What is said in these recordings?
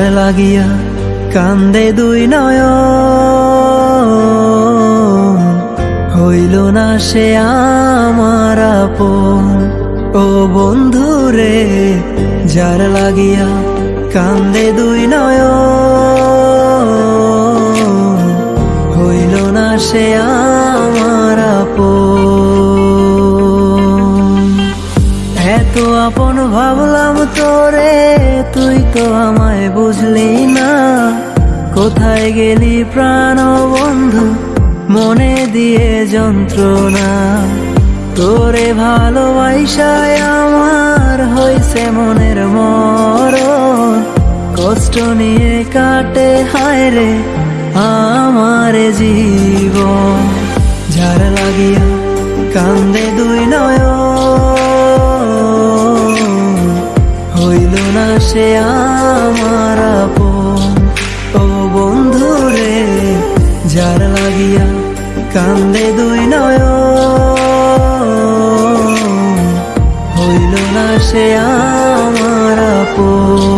লাগিয়া কান্দে দুই নয় হইল না সে আমার ও বন্ধু রে যার লাগিয়া কান্দে দুই নয় হইল না সে আমার এত আপন ভাবলাম তোরে। তো আমায় বুঝলি না। কোথায় গেলি প্রাণ বন্ধু মনে দিয়ে যন্ত্রণা। তোরে ভালোবাসায় আমার হইছে মনের মর কষ্ট নিয়ে কাটে, হায় রে, আমার জীবন। যার লাগিয়া কান্দে দুই নয় সে আমার ও বন্ধু রে, যার লাগিয়া কান্দে দুই নয় হইল না সে আমার আপন।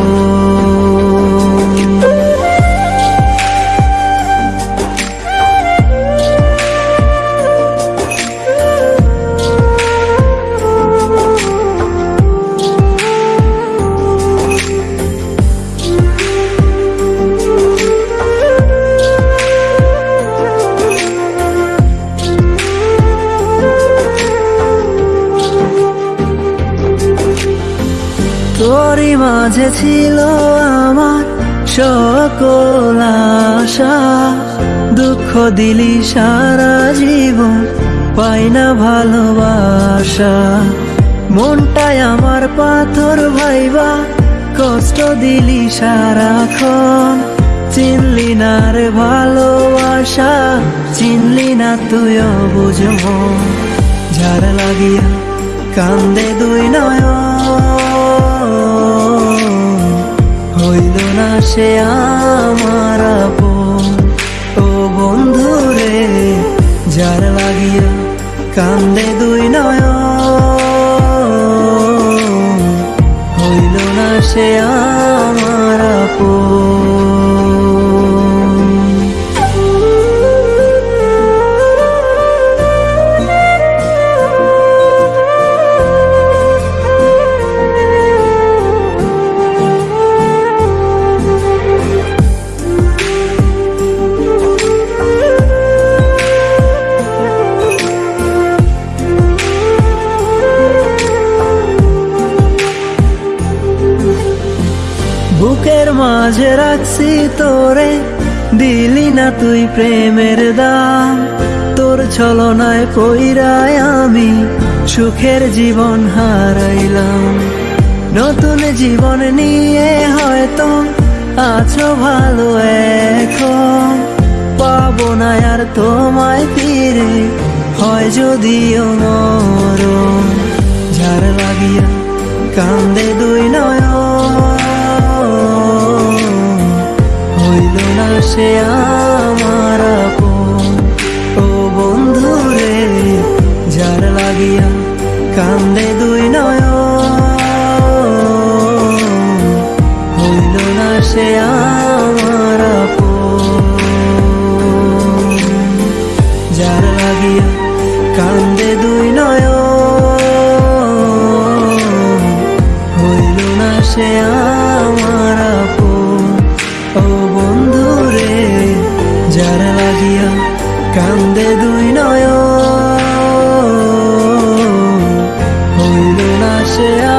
মাঝে ছিল আমার সকল আশা। দুঃখ দিলি সারা জীবন, পাই না ভালোবাসা। মনটাই আমার পাথর ভাইবা, কষ্ট দিলি সারাক্ষণ। চিনলি না রে ভালোবাসা, চিনলি না তুইও বুঝব যার লাগিয়া কান্দে দুই নয় হইল না সে আমার ও বন্ধু রে যার লাগিয়া কান্দে দুই নয় হইল না সে আমার বুকের মাঝে রাখছি তোরে। দিলি না তুই প্রেমের দাম তোর ছলনায় পইরায় আমি সুখের জীবন হারাইলাম। নতুন জীবন নিয়ে হয়তো আছো ভালো এখন। পাবো না আর তোমায় ফিরে, হয় যদিও মরণ। যার লাগিয়া কান্দে দুই নয় না আমার ও বন্ধু রে যার লাগিয়া কান্দে দুই নয় say I